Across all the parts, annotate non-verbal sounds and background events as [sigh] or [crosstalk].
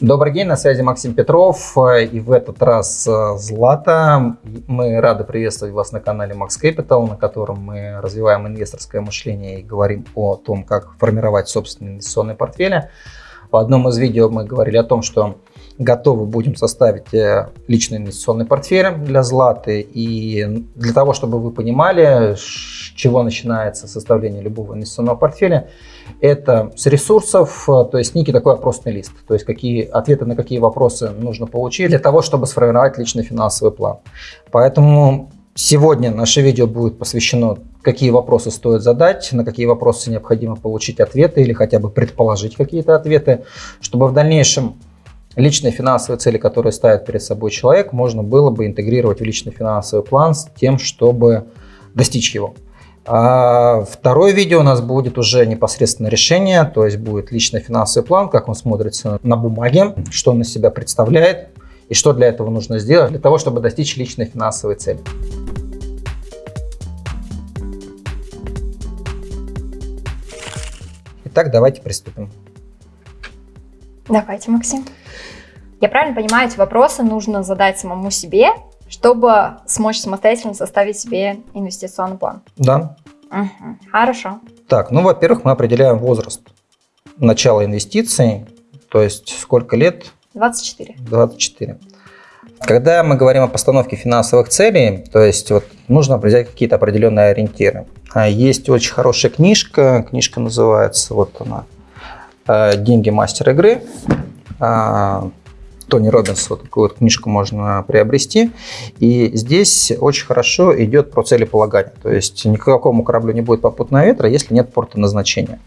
Добрый день, на связи Максим Петров. И в этот раз э, Злата. Мы рады приветствовать вас на канале Max Capital, на котором мы развиваем инвесторское мышление и говорим о том, как формировать собственные инвестиционные портфели. В одном из видео мы говорили о том, что готовы будем составить э, личный инвестиционный портфель для Златы. И для того, чтобы вы понимали, с чего начинается составление любого инвестиционного портфеля, это с ресурсов, э, то есть некий такой опросный лист, то есть какие ответы на какие вопросы нужно получить для того, чтобы сформировать личный финансовый план. Поэтому сегодня наше видео будет посвящено, какие вопросы стоит задать, на какие вопросы необходимо получить ответы или хотя бы предположить какие-то ответы, чтобы в дальнейшем личные финансовые цели, которые ставит перед собой человек, можно было бы интегрировать в личный финансовый план с тем, чтобы достичь его. А второе видео у нас будет уже непосредственно решение, то есть будет личный финансовый план, как он смотрится на бумаге, что он из себя представляет и что для этого нужно сделать, для того, чтобы достичь личной финансовой цели. Итак, давайте приступим. Давайте, Максим. Я правильно понимаю, эти вопросы нужно задать самому себе, чтобы смочь самостоятельно составить себе инвестиционный план? Да. Угу. Хорошо. Так, ну, во-первых, мы определяем возраст начала инвестиций, то есть сколько лет? 24. 24. Когда мы говорим о постановке финансовых целей, то есть вот нужно определять какие-то определенные ориентиры. А есть очень хорошая книжка, книжка называется, вот она, «Деньги мастер игры». Тони Робинс, вот такую вот книжку можно приобрести. И здесь очень хорошо идет про целеполагание. То есть никакому кораблю не будет попутного ветра, если нет порта назначения.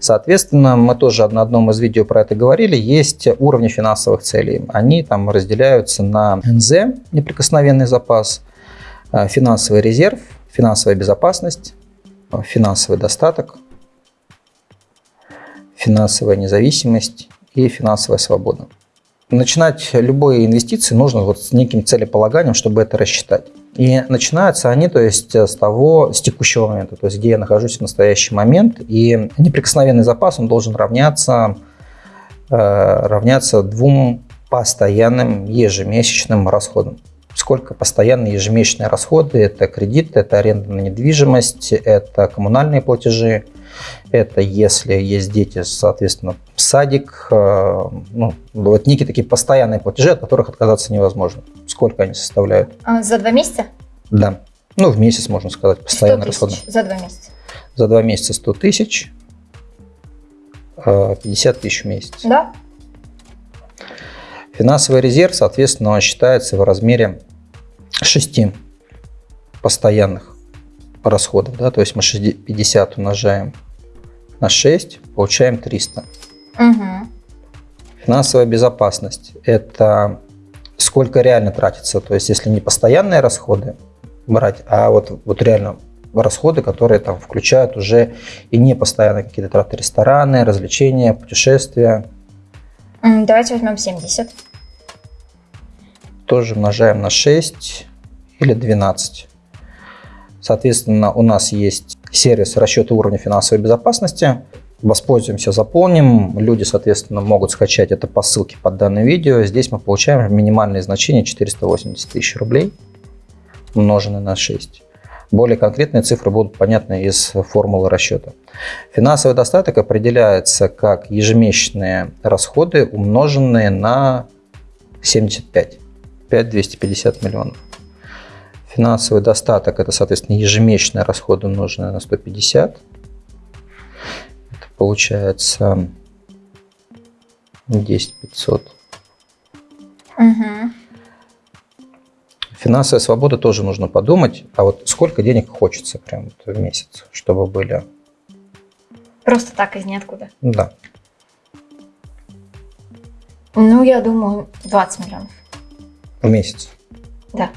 Соответственно, мы тоже на одном из видео про это говорили, есть уровни финансовых целей. Они там разделяются на НЗ, неприкосновенный запас, э, финансовый резерв, финансовая безопасность, э, финансовый достаток, финансовая независимость и финансовая свобода начинать любые инвестиции нужно вот с неким целеполаганием, чтобы это рассчитать. И начинаются они, то есть, с того, с текущего момента, то есть, где я нахожусь в настоящий момент. И неприкосновенный запас, он должен равняться, э, равняться двум постоянным ежемесячным расходам. Сколько постоянные ежемесячные расходы? Это кредит, это аренда на недвижимость, это коммунальные платежи, это если есть дети, соответственно, садик, э, ну, вот некие такие постоянные платежи, от которых отказаться невозможно. Сколько они составляют? А, за два месяца? Да. Ну, в месяц, можно сказать, постоянные расходы. За два месяца? За два месяца 100 тысяч, 50 э, тысяч в месяц. Да. Финансовый резерв, соответственно, он считается в размере 6 постоянных расходов. Да? То есть мы 50 умножаем на 6, получаем 300. Угу. Финансовая безопасность – это сколько реально тратится. То есть если не постоянные расходы брать, а вот, вот реально расходы, которые там включают уже и не постоянные какие-то траты, рестораны, развлечения, путешествия. Давайте возьмем 70. Тоже умножаем на 6 или 12. Соответственно, у нас есть сервис расчета уровня финансовой безопасности. Воспользуемся, заполним. Люди, соответственно, могут скачать это по ссылке под данным видео. Здесь мы получаем минимальное значение 480 тысяч рублей, умноженное на 6. Более конкретные цифры будут понятны из формулы расчета. Финансовый достаток определяется как ежемесячные расходы, умноженные на 75, 5250 миллионов. Финансовый достаток – это, соответственно, ежемесячные расходы, умноженные на 150. Это получается 10 500. Угу. Финансовая свобода тоже нужно подумать. А вот сколько денег хочется прям в месяц, чтобы были? Просто так, из ниоткуда? Да. Ну, я думаю, 20 миллионов. В месяц? Да.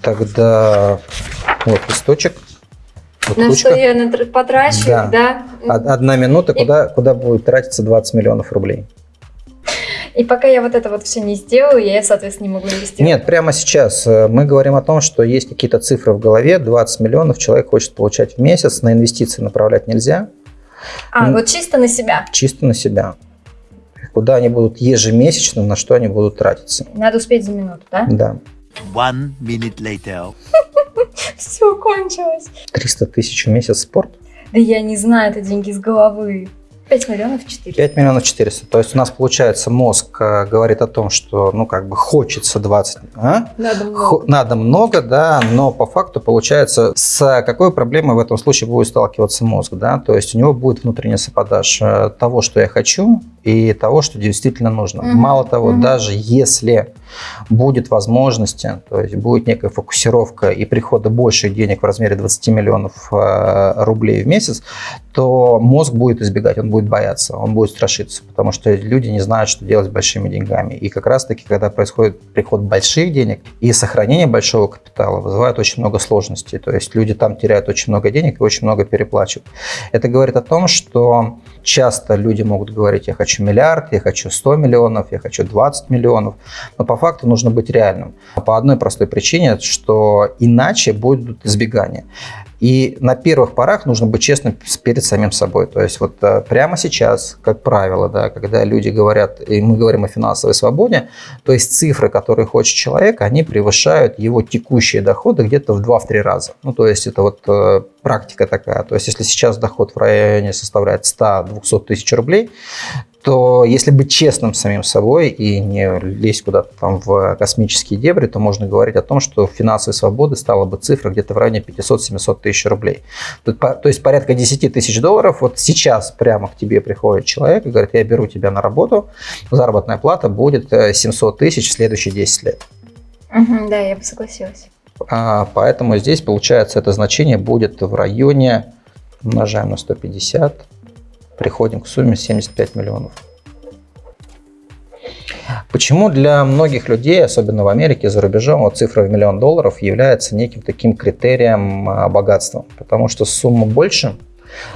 Тогда вот листочек. Вот на ручка. что я потрачу, да. да? Одна минута, И... куда, куда будет тратиться 20 миллионов рублей. И пока я вот это вот все не сделаю, я, соответственно, не могу инвестировать. Нет, прямо сейчас э, мы говорим о том, что есть какие-то цифры в голове, 20 миллионов человек хочет получать в месяц, на инвестиции направлять нельзя. А, вот чисто на себя? Чисто на себя. куда они будут ежемесячно, на что они будут тратиться. Надо успеть за минуту, да? Да. One minute later. [laughs] Все кончилось. 300 тысяч в месяц спорт. Да я не знаю, это деньги с головы. 5 миллионов 4. 5 миллионов 400. То есть у нас получается мозг э, говорит о том, что ну как бы хочется 20, а? Надо много. Хо- надо много, да, но по факту получается с какой проблемой в этом случае будет сталкиваться мозг, да, то есть у него будет внутренний саботаж э, того, что я хочу и того, что действительно нужно. Мгм, Мало того, мгм. даже если будет возможности, то есть будет некая фокусировка и прихода больших денег в размере 20 миллионов э, рублей в месяц, то мозг будет избегать, он будет бояться, он будет страшиться, потому что люди не знают, что делать с большими деньгами. И как раз-таки, когда происходит приход больших денег и сохранение большого капитала, вызывает очень много сложностей. То есть люди там теряют очень много денег и очень много переплачивают. Это говорит о том, что часто люди могут говорить, я хочу миллиард, я хочу 100 миллионов, я хочу 20 миллионов, но по факту нужно быть реальным. По одной простой причине, что иначе будут избегания. И на первых порах нужно быть честным перед самим собой. То есть вот э, прямо сейчас, как правило, да, когда люди говорят, и мы говорим о финансовой свободе, то есть цифры, которые хочет человек, они превышают его текущие доходы где-то в 2-3 раза. Ну, то есть это вот э, практика такая. То есть если сейчас доход в районе составляет 100-200 тысяч рублей, то если быть честным самим собой и не лезть куда-то там в космические дебри, то можно говорить о том, что финансовой свободы стала бы цифра где-то в районе 500-700 тысяч рублей. По- То есть порядка 10 тысяч долларов. Вот сейчас прямо к тебе приходит человек и говорит, я беру тебя на работу, заработная плата будет э, 700 тысяч в следующие 10 лет. Да, я бы согласилась. А, Поэтому здесь, получается, это значение будет в районе, умножаем на 150, приходим к сумме 75 миллионов. Почему для многих людей, особенно в Америке, за рубежом, вот цифра в миллион долларов является неким таким критерием а, богатства? Потому что сумма больше,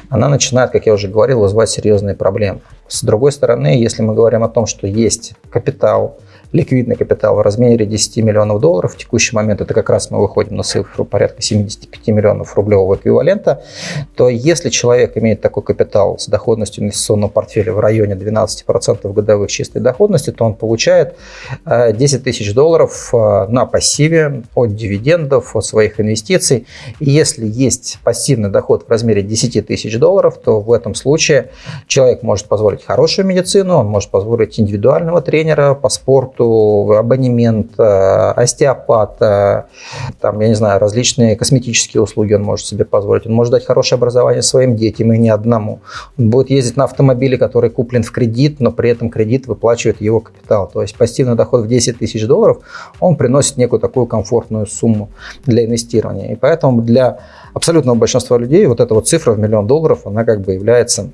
она начинает, как я уже говорил, вызывать серьезные проблемы. С другой стороны, если мы говорим о том, что есть капитал, ликвидный капитал в размере 10 миллионов долларов, в текущий момент это как раз мы выходим на цифру порядка 75 миллионов рублевого эквивалента, то если человек имеет такой капитал с доходностью инвестиционного портфеля в районе 12% годовых чистой доходности, то он получает э, 10 тысяч долларов э, на пассиве от дивидендов, от своих инвестиций. И если есть пассивный доход в размере 10 тысяч долларов, то в этом случае человек может позволить хорошую медицину, он может позволить индивидуального тренера по спорту, абонемент, э, остеопат, э, там, я не знаю, различные косметические услуги он может себе позволить. Он может дать хорошее образование своим детям и не одному. Он будет ездить на автомобиле, который куплен в кредит, но при этом кредит выплачивает его капитал. То есть пассивный доход в 10 тысяч долларов, он приносит некую такую комфортную сумму для инвестирования. И поэтому для абсолютного большинства людей вот эта вот цифра в миллион долларов, она как бы является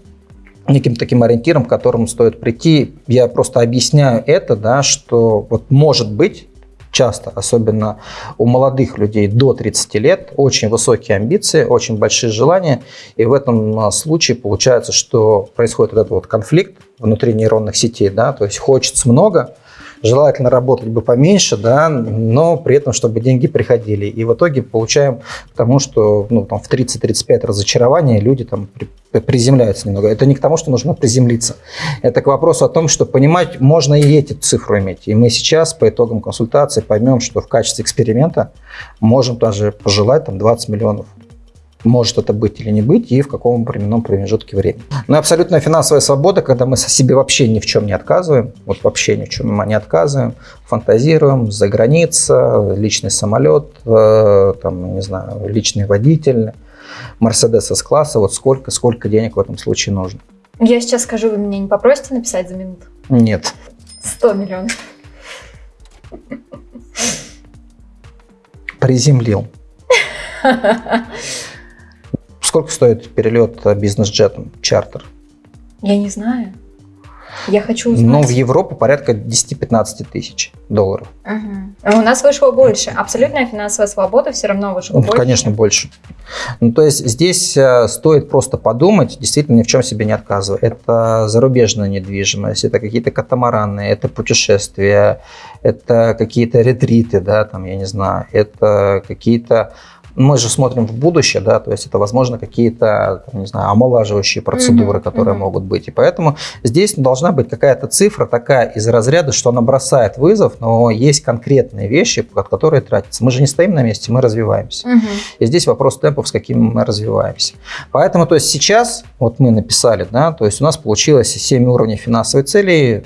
неким таким ориентиром, к которому стоит прийти. Я просто объясняю это, да, что вот может быть часто, особенно у молодых людей до 30 лет, очень высокие амбиции, очень большие желания, и в этом случае получается, что происходит вот этот вот конфликт внутри нейронных сетей, да, то есть хочется много, желательно работать бы поменьше, да, но при этом, чтобы деньги приходили. И в итоге получаем к тому, что ну, там, в 30-35 разочарования люди там при- приземляются немного. Это не к тому, что нужно приземлиться. Это к вопросу о том, что понимать можно и эти цифры иметь. И мы сейчас по итогам консультации поймем, что в качестве эксперимента можем даже пожелать там 20 миллионов может это быть или не быть, и в каком временном промежутке времени. Но абсолютная финансовая свобода, когда мы себе вообще ни в чем не отказываем, вот вообще ни в чем не отказываем, фантазируем, за граница, личный самолет, э, там, не знаю, личный водитель, Мерседес С-класса, вот сколько, сколько денег в этом случае нужно? Я сейчас скажу, вы меня не попросите написать за минуту? Нет. 100 миллионов. Приземлил. [laughs] Сколько стоит перелет бизнес-джетом, чартер? Я не знаю. Я хочу узнать. Ну, в Европу порядка 10-15 тысяч долларов. А У нас вышло больше. Абсолютная финансовая свобода все равно вышло Ну, больше. конечно, больше. Ну, то есть здесь э, стоит просто подумать, действительно ни в чем себе не отказывая. Это зарубежная недвижимость, это какие-то катамараны, это путешествия, это какие-то ретриты, да, там, я не знаю, это какие-то мы же смотрим в будущее, да, то есть это, возможно, какие-то, не знаю, омолаживающие процедуры, Мгм, которые мгм. могут быть. И поэтому здесь должна быть какая-то цифра такая из разряда, что она бросает вызов, но есть конкретные вещи, под которые тратятся. Мы же не стоим на месте, мы развиваемся. Мгм. И здесь вопрос темпов, с какими мы развиваемся. Поэтому, то есть сейчас, вот мы написали, да, то есть у нас получилось 7 уровней финансовой цели,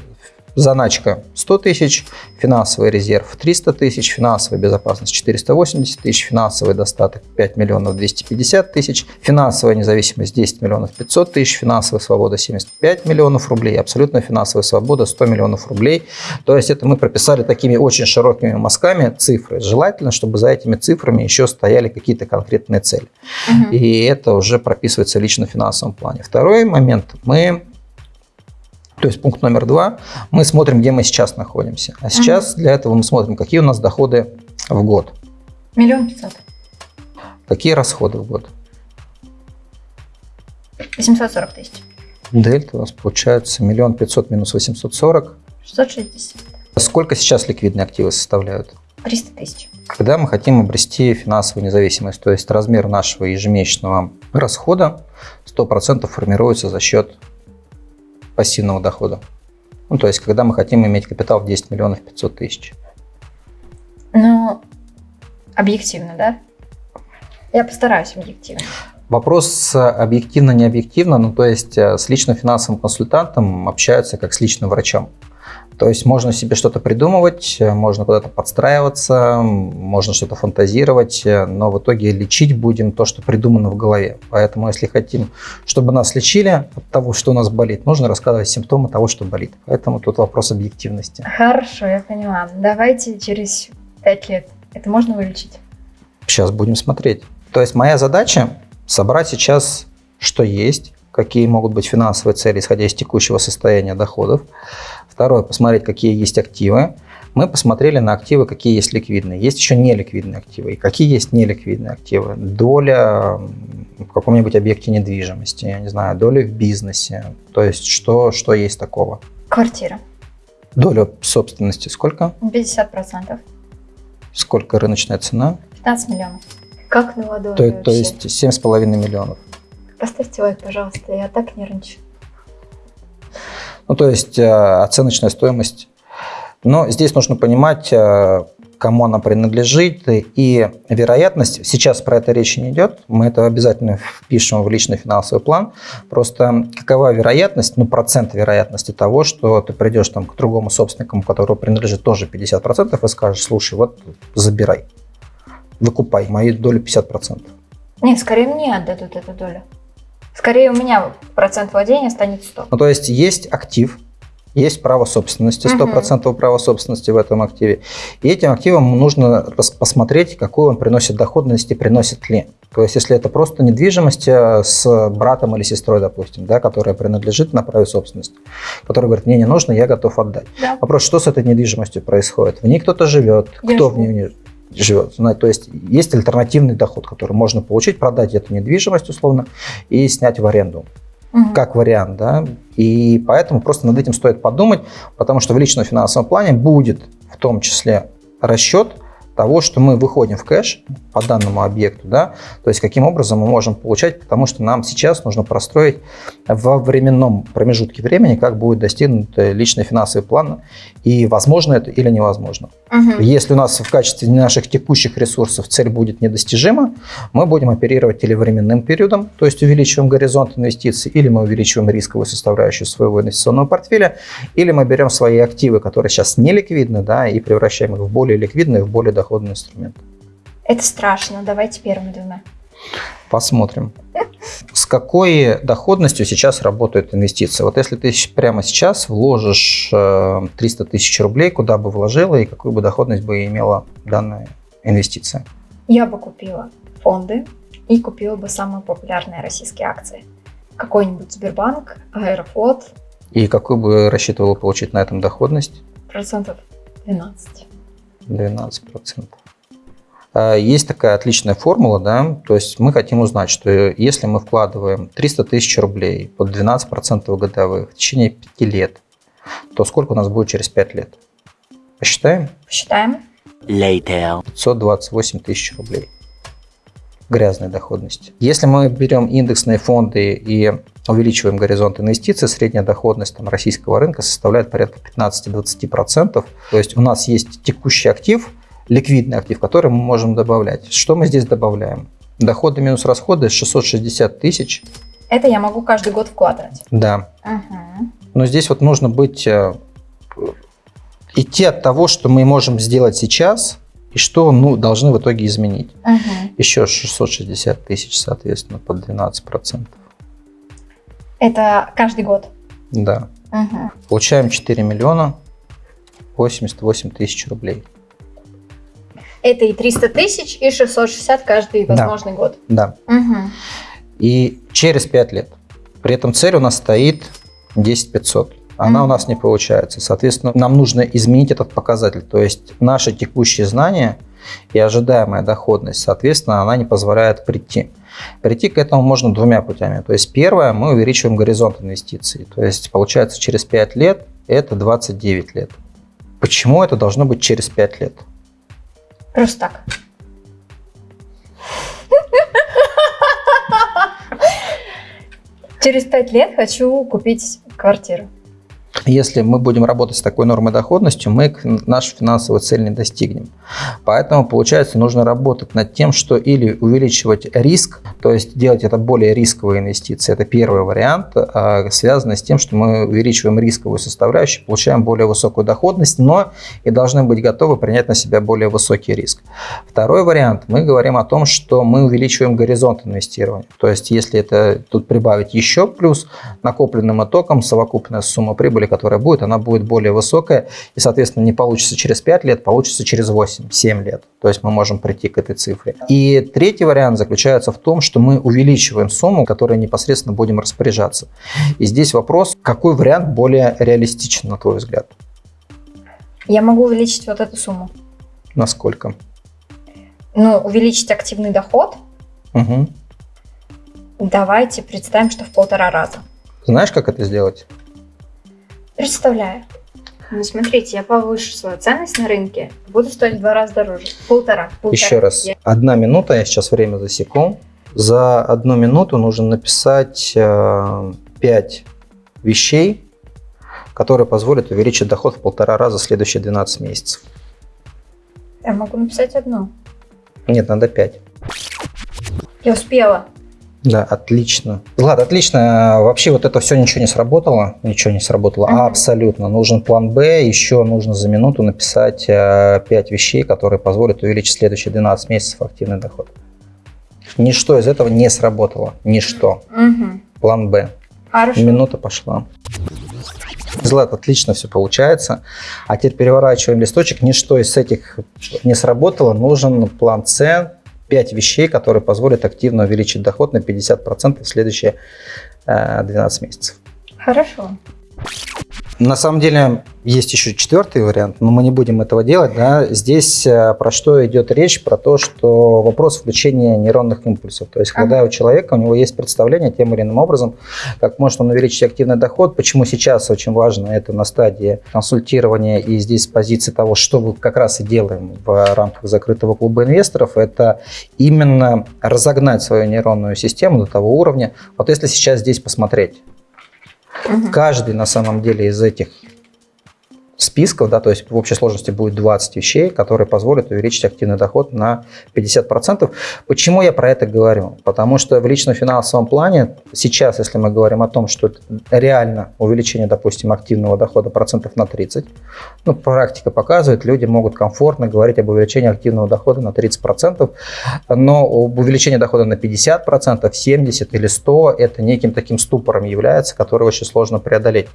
заначка 100 тысяч, финансовый резерв 300 тысяч, финансовая безопасность 480 тысяч, финансовый достаток 5 миллионов 250 тысяч, финансовая независимость 10 миллионов 500 тысяч, финансовая свобода 75 миллионов рублей, абсолютная финансовая свобода 100 миллионов рублей. То есть это мы прописали такими очень широкими мазками цифры. Желательно, чтобы за этими цифрами еще стояли какие-то конкретные цели. Мгм. И это уже прописывается лично в финансовом плане. Второй момент. Мы, то есть пункт номер два, мы смотрим, где мы сейчас находимся. А сейчас для этого мы смотрим, какие у нас доходы в год, Миллион пятьсот. какие расходы в год. 840 тысяч. Дельта у нас получается миллион пятьсот минус 840. 660. Сколько сейчас ликвидные активы составляют? 300 тысяч. Когда мы хотим обрести финансовую независимость, то есть размер нашего ежемесячного расхода 100% формируется за счет пассивного дохода. Ну, то есть, когда мы хотим иметь капитал в 10 миллионов 500 тысяч. Ну, объективно, да? Я постараюсь объективно. Вопрос э, объективно-не объективно, ну, то есть э, с личным финансовым консультантом общаются как с личным врачом. То есть можно себе что-то придумывать, э, можно куда-то подстраиваться, можно что-то фантазировать, э, но в итоге лечить будем то, что придумано в голове. Поэтому если хотим, чтобы нас лечили от того, что у нас болит, нужно рассказывать симптомы того, что болит. Поэтому тут вопрос объективности. Хорошо, я поняла. Давайте через 5 лет. Это можно вылечить? Сейчас будем смотреть. То есть моя задача собрать сейчас, что есть, какие могут быть финансовые цели, исходя из текущего состояния доходов. Второе, посмотреть, какие есть активы. Мы посмотрели на активы, какие есть ликвидные. Есть еще неликвидные активы. И какие есть неликвидные активы? Доля в каком-нибудь объекте недвижимости, я не знаю, доля в бизнесе. То есть что, что есть такого? Квартира. Доля собственности сколько? 50%. Сколько рыночная цена? 15 миллионов. Как на ладони То, то вообще. есть 7,5 миллионов. Поставьте лайк, пожалуйста, я так нервничаю. Ну, то есть э, оценочная стоимость. Но здесь нужно понимать, э, кому она принадлежит, и вероятность, сейчас про это речи не идет, мы это обязательно впишем в личный финансовый план, просто какова вероятность, ну, процент вероятности того, что ты придешь там к другому собственнику, которому принадлежит тоже 50%, и скажешь, слушай, вот забирай, выкупай, мою долю 50%. Нет, скорее мне отдадут эту долю. Скорее у меня процент владения станет 100. Ну, то есть есть актив, есть право собственности, Мгм. 100% права собственности в этом активе. И этим активом нужно посмотреть, какую он приносит доходность и приносит ли. То есть, если это просто недвижимость э, с братом или сестрой, допустим, да, которая принадлежит на праве собственности, который говорит, мне не нужно, я готов отдать. Да. Вопрос, что с этой недвижимостью происходит? В ней кто-то живет, Я кто в живу. ней не живет. То есть, есть альтернативный доход, который можно получить, продать эту недвижимость условно и снять в аренду Мгм. как вариант, да, и поэтому просто над этим стоит подумать, потому что в личном финансовом плане будет в том числе расчет того, что мы выходим в кэш по данному объекту, да, то есть каким образом мы можем получать, потому что нам сейчас нужно простроить во временном промежутке времени, как будет достигнут э, личный финансовый план, и возможно это или невозможно. Мгм. Если у нас в качестве наших текущих ресурсов цель будет недостижима, мы будем оперировать или временным периодом, то есть увеличиваем горизонт инвестиций, или мы увеличиваем рисковую составляющую своего инвестиционного портфеля, или мы берем свои активы, которые сейчас не ликвидны, да, и превращаем их в более ликвидные, в более доходные инструменты. Это страшно. Давайте первыми двумя. Посмотрим. С какой доходностью сейчас работают инвестиции? Вот если ты прямо сейчас вложишь э, 300 тысяч рублей, куда бы вложила и какую бы доходность бы имела данная инвестиция? Я бы купила фонды и купила бы самые популярные российские акции. Какой-нибудь Сбербанк, Аэрофлот, И какую бы рассчитывала получить на этом доходность? процентов 12. 12%. А, Есть такая отличная формула, да, то есть мы хотим узнать, что если мы вкладываем 300 тысяч рублей под 12% годовых в течение 5 лет, то сколько у нас будет через 5 лет? Посчитаем? Посчитаем. Later. 528 тысяч рублей. Грязной доходности. Если мы берем индексные фонды и увеличиваем горизонт инвестиций, средняя доходность там, российского рынка составляет порядка 15-20%. То есть у нас есть текущий актив, ликвидный актив, который мы можем добавлять. Что мы здесь добавляем? Доходы минус расходы 660 тысяч. Это я могу каждый год вкладывать. Да. Угу. Но здесь вот нужно быть э, идти от того, что мы можем сделать сейчас, и что ну, должны в итоге изменить. Угу. Еще 660 тысяч, соответственно, под 12%. Это каждый год. Да. Угу. Получаем 4 миллиона 88 тысяч рублей. Это и 300 тысяч, и 660 каждый Да. возможный год. Да. Угу. И через 5 лет. При этом цель у нас стоит 10 500. Она у Мгм. нас не получается. Соответственно, нам нужно изменить этот показатель. То есть наши текущие знания и ожидаемая доходность, соответственно, она не позволяет прийти. Прийти к этому можно двумя путями. То есть первое, мы увеличиваем горизонт инвестиций. То есть получается через 5 лет это 29 лет. Почему это должно быть через 5 лет? Просто так. Через пять лет хочу купить квартиру. Если мы будем работать с такой нормой доходностью, мы нашу финансовую цель не достигнем. Поэтому, получается, нужно работать над тем, что или увеличивать риск, то есть делать это более рисковые инвестиции. Это первый вариант, а, связанный с тем, что мы увеличиваем рисковую составляющую, получаем более высокую доходность, но и должны быть готовы принять на себя более высокий риск. Второй вариант, мы говорим о том, что мы увеличиваем горизонт инвестирования. То есть, если это тут прибавить еще плюс накопленным итогом, совокупная сумма прибыли, которая будет, она будет более высокая, и, соответственно, не получится через 5 лет, получится через 8-7 лет. То есть мы можем прийти к этой цифре. И третий вариант заключается в том, что мы увеличиваем сумму, которой непосредственно будем распоряжаться. И здесь вопрос, какой вариант более реалистичен, на твой взгляд? Я могу увеличить вот эту сумму. Насколько? Ну, увеличить активный доход. Угу. Давайте представим, что в полтора раза. Знаешь, как это сделать? Представляю. Ну, смотрите, я повышу свою ценность на рынке, буду стоить в два раза дороже. Полтора. полтора. Еще раз. Я- Одна минута, я сейчас время засеку. За одну минуту нужно написать 5 вещей, которые позволят увеличить доход в полтора раза в следующие 12 месяцев. Я могу написать одну. Нет, надо 5. Я успела. Да, отлично. Влад, отлично. Вообще вот это все ничего не сработало. Ничего не сработало. Мгм. Абсолютно. Нужен план Б. Еще нужно за минуту написать 5 вещей, которые позволят увеличить следующие 12 месяцев активный доход. Ничто из этого не сработало. Ничто. Угу. План Б. Хорошо. Минута пошла. Злат, отлично все получается. А теперь переворачиваем листочек. Ничто из этих не сработало. Нужен план С. Пять вещей, которые позволят активно увеличить доход на 50% в следующие э, 12 месяцев. Хорошо. На самом деле есть еще четвертый вариант, но мы не будем этого делать. Да? Здесь э, про что идет речь? Про то, что вопрос включения нейронных импульсов. То есть, когда у человека у него есть представление тем или иным образом, как может он увеличить активный доход. Почему сейчас очень важно это на стадии консультирования и здесь с позиции того, что мы как раз и делаем в рамках закрытого клуба инвесторов, это именно разогнать свою нейронную систему до того уровня. Вот если сейчас здесь посмотреть, Мгм. Каждый на самом деле из этих списков, да, то есть в общей сложности будет 20 вещей, которые позволят увеличить активный доход на 50%. Почему я про это говорю? Потому что в личном финансовом плане сейчас, если мы говорим о том, что реально увеличение, допустим, активного дохода процентов на 30, ну, практика показывает, люди могут комфортно говорить об увеличении активного дохода на 30%, но об увеличении дохода на 50%, 70% или 100% это неким таким ступором является, который очень сложно преодолеть.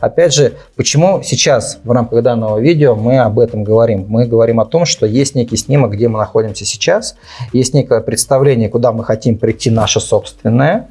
Опять же, почему сейчас в рамках данного видео мы об этом говорим? Мы говорим о том, что есть некий снимок, где мы находимся сейчас, есть некое представление, куда мы хотим прийти наше собственное,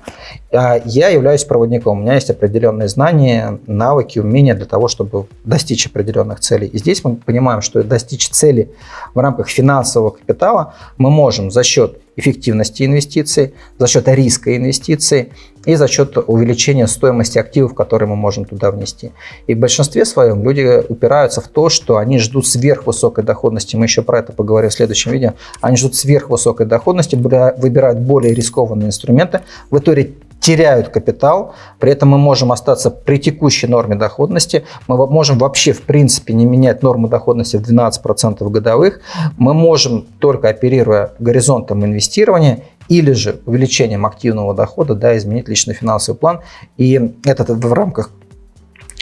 А я являюсь проводником. У меня есть определенные знания, навыки, умения для того, чтобы достичь определенных целей. И здесь мы понимаем, что достичь цели в рамках финансового капитала мы можем за счет эффективности инвестиций, за счет риска инвестиций и за счет увеличения стоимости активов, которые мы можем туда внести. И в большинстве своем люди упираются в то, что они ждут сверхвысокой доходности. Мы еще про это поговорим в следующем видео. Они ждут сверхвысокой доходности, выбирают более рискованные инструменты. В итоге теряют капитал, при этом мы можем остаться при текущей норме доходности, мы можем вообще в принципе не менять норму доходности в 12% годовых, мы можем только оперируя горизонтом инвестирования или же увеличением активного дохода, да, изменить личный финансовый план. И это в рамках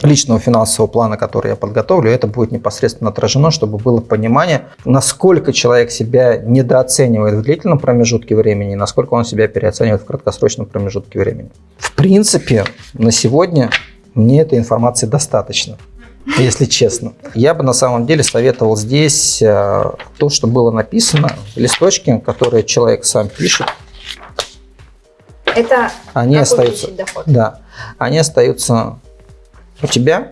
личного финансового плана, который я подготовлю, это будет непосредственно отражено, чтобы было понимание, насколько человек себя недооценивает в длительном промежутке времени и насколько он себя переоценивает в краткосрочном промежутке времени. В принципе, на сегодня мне этой информации достаточно если честно. Я бы на самом деле советовал здесь э, то, что было написано, листочки, которые человек сам пишет. Это они остаются, доход. Да, они остаются у тебя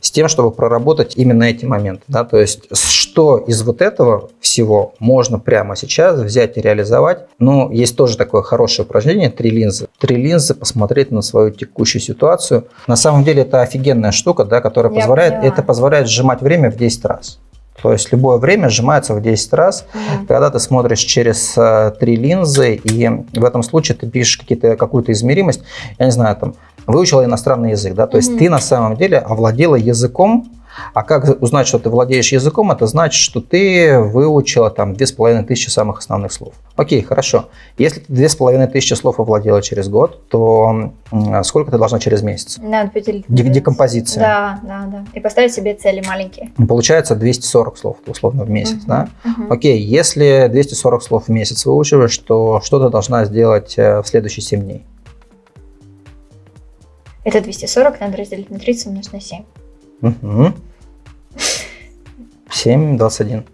с тем, чтобы проработать именно эти моменты. Да? То есть, что из вот этого всего можно прямо сейчас взять и реализовать. Ну, есть тоже такое хорошее упражнение, три линзы. Три линзы, посмотреть на свою текущую ситуацию. На самом деле, это офигенная штука, да, которая Я позволяет, это позволяет сжимать время в 10 раз. То есть любое время сжимается в 10 раз, mm когда ты смотришь через э, три линзы, и в этом случае ты пишешь какую-то измеримость, я не знаю, там, выучила иностранный язык, да, то mm есть ты на самом деле овладела языком, а как узнать, что ты владеешь языком? Это значит, что ты выучила там тысячи самых основных слов. Окей, хорошо. Если ты тысячи слов овладела через год, то сколько ты должна через месяц? Надо поделить. Декомпозиция. Да, да, да. И поставить себе цели маленькие. Получается 240 слов условно в месяц, угу, да? Угу. Окей, если 240 слов в месяц выучиваешь, то что ты должна сделать э, в следующие 7 дней? Это 240 надо разделить на 30 умножить на 7. Угу. 7, 21.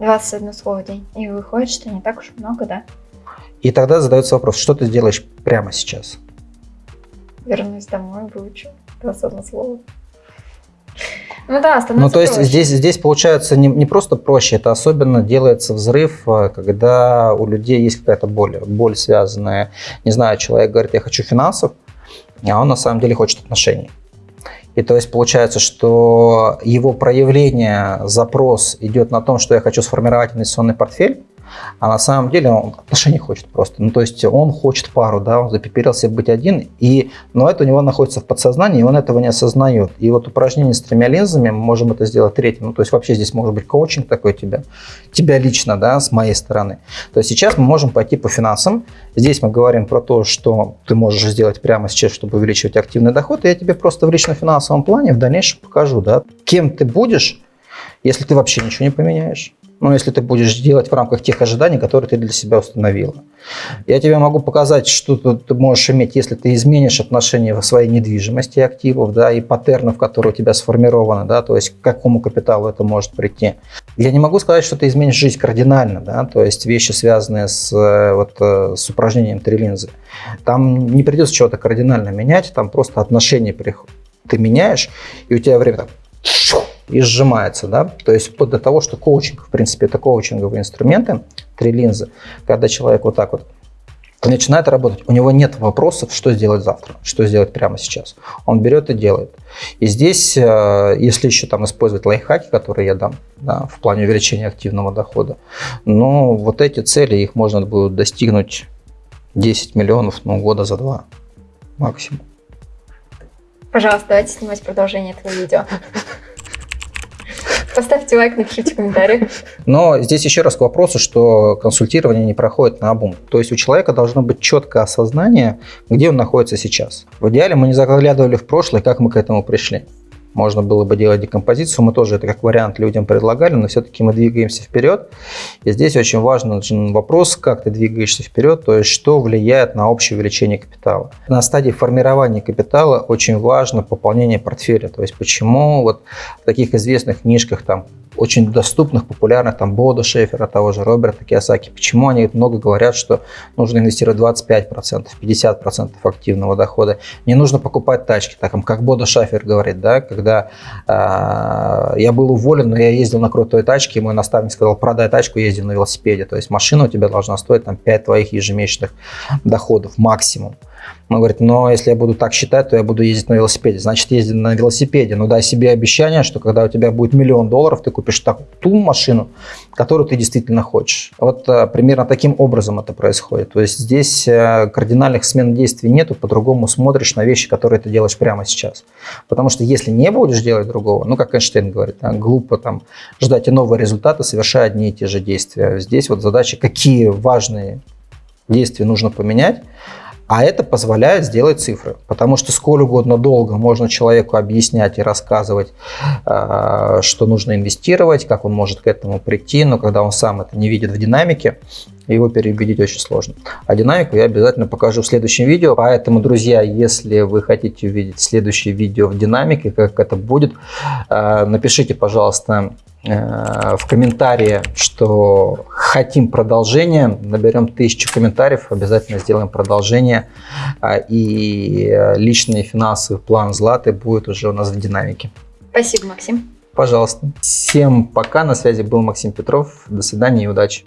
21 слово в день. И выходит, что не так уж много, да? И тогда задается вопрос, что ты сделаешь прямо сейчас? Вернусь домой, выучу 21 слово. Ну да, становится Ну то есть проще. здесь, здесь получается не, не просто проще, это особенно делается взрыв, э, когда у людей есть какая-то боль, боль связанная, не знаю, человек говорит, я хочу финансов, а он на самом деле хочет отношений. И то есть получается, что его проявление, запрос идет на том, что я хочу сформировать инвестиционный портфель, а на самом деле он отношений хочет просто. Ну, то есть он хочет пару, да, он запиперился быть один, и, но это у него находится в подсознании, и он этого не осознает. И вот упражнение с тремя линзами, мы можем это сделать третьим. Ну, то есть вообще здесь может быть коучинг такой тебя, тебя лично, да, с моей стороны. То есть сейчас мы можем пойти по финансам. Здесь мы говорим про то, что ты можешь сделать прямо сейчас, чтобы увеличивать активный доход, и я тебе просто в лично-финансовом плане в дальнейшем покажу, да, кем ты будешь, если ты вообще ничего не поменяешь ну, если ты будешь делать в рамках тех ожиданий, которые ты для себя установила. Я тебе могу показать, что ты можешь иметь, если ты изменишь отношение своей недвижимости активов, да, и паттернов, которые у тебя сформированы, да, то есть к какому капиталу это может прийти. Я не могу сказать, что ты изменишь жизнь кардинально, да, то есть вещи, связанные с, э, вот, э, с упражнением три линзы. Там не придется чего-то кардинально менять, там просто отношения ты меняешь, и у тебя время так и сжимается, да, то есть вплоть до того, что коучинг, в принципе, это коучинговые инструменты, три линзы, когда человек вот так вот начинает работать, у него нет вопросов, что сделать завтра, что сделать прямо сейчас. Он берет и делает. И здесь, э, если еще там использовать лайфхаки, которые я дам да, в плане увеличения активного дохода, ну, вот эти цели, их можно будет достигнуть 10 миллионов, ну, года за два максимум. Пожалуйста, давайте снимать продолжение этого видео. Поставьте лайк, напишите комментарий. Но здесь еще раз к вопросу, что консультирование не проходит на обум. То есть у человека должно быть четкое осознание, где он находится сейчас. В идеале мы не заглядывали в прошлое, как мы к этому пришли можно было бы делать декомпозицию. Мы тоже это как вариант людям предлагали, но все-таки мы двигаемся вперед. И здесь очень важный вопрос, как ты двигаешься вперед, то есть что влияет на общее увеличение капитала. На стадии формирования капитала очень важно пополнение портфеля. То есть почему вот в таких известных книжках там очень доступных, популярных, там, Бода Шефера, того же Роберта Киосаки. Почему они много говорят, что нужно инвестировать 25%, 50% активного дохода? Не нужно покупать тачки, так как Бода Шефер говорит, да, когда э, я был уволен, но я ездил на крутой тачке, и мой наставник сказал, продай тачку, езди на велосипеде. То есть машина у тебя должна стоить там 5 твоих ежемесячных доходов максимум. Он говорит, но если я буду так считать, то я буду ездить на велосипеде. Значит, езди на велосипеде. Но дай себе обещание, что когда у тебя будет миллион долларов, ты купишь так, ту машину, которую ты действительно хочешь. Вот а, примерно таким образом это происходит. То есть здесь а, кардинальных смен действий нету, по-другому смотришь на вещи, которые ты делаешь прямо сейчас. Потому что если не будешь делать другого, ну, как Эйнштейн говорит, да, глупо там ждать и новые результаты, совершая одни и те же действия. Здесь вот задача, какие важные действия нужно поменять, а это позволяет сделать цифры, потому что сколь угодно долго можно человеку объяснять и рассказывать, а, что нужно инвестировать, как он может к этому прийти, но когда он сам это не видит в динамике, его переубедить очень сложно. А динамику я обязательно покажу в следующем видео. Поэтому, друзья, если вы хотите увидеть следующее видео в динамике, как это будет, а, напишите, пожалуйста, Э, в комментарии, что хотим продолжение, наберем тысячу комментариев, обязательно сделаем продолжение, а, и личный финансовый план Златы будет уже у нас в динамике. Спасибо, Максим. Пожалуйста. Всем пока, на связи был Максим Петров, до свидания и удачи.